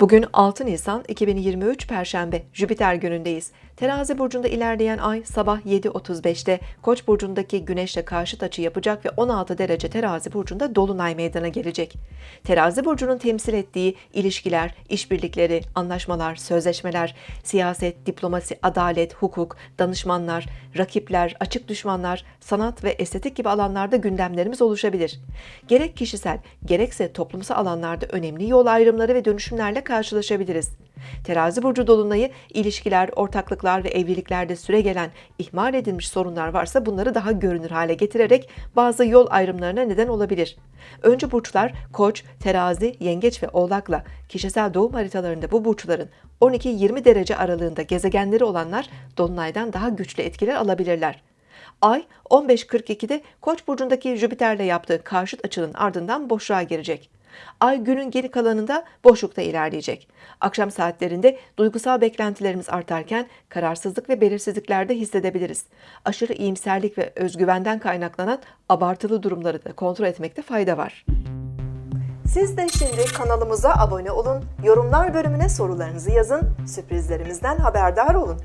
Bugün 6 Nisan 2023 Perşembe Jüpiter günündeyiz. Terazi burcunda ilerleyen ay sabah 7.35'te Koç burcundaki Güneşle karşıt açı yapacak ve 16 derece Terazi burcunda dolunay meydana gelecek. Terazi burcunun temsil ettiği ilişkiler, işbirlikleri, anlaşmalar, sözleşmeler, siyaset, diplomasi, adalet, hukuk, danışmanlar, rakipler, açık düşmanlar, sanat ve estetik gibi alanlarda gündemlerimiz oluşabilir. Gerek kişisel, gerekse toplumsal alanlarda önemli yol ayrımları ve dönüşümlerle karşılaşabiliriz. Terazi burcu dolunayı ilişkiler, ortaklıklar ve evliliklerde süre gelen ihmal edilmiş sorunlar varsa bunları daha görünür hale getirerek bazı yol ayrımlarına neden olabilir. Önce burçlar Koç, Terazi, Yengeç ve Oğlak'la kişisel doğum haritalarında bu burçların 12-20 derece aralığında gezegenleri olanlar dolunaydan daha güçlü etkiler alabilirler. Ay 15.42'de Koç burcundaki Jüpiter'le yaptığı karşıt açının ardından boşluğa girecek. Ay günün geri kalanında boşlukta ilerleyecek. Akşam saatlerinde duygusal beklentilerimiz artarken kararsızlık ve belirsizliklerde hissedebiliriz. Aşırı iyimserlik ve özgüvenden kaynaklanan abartılı durumları da kontrol etmekte fayda var. Siz de şimdi kanalımıza abone olun, yorumlar bölümüne sorularınızı yazın, sürprizlerimizden haberdar olun.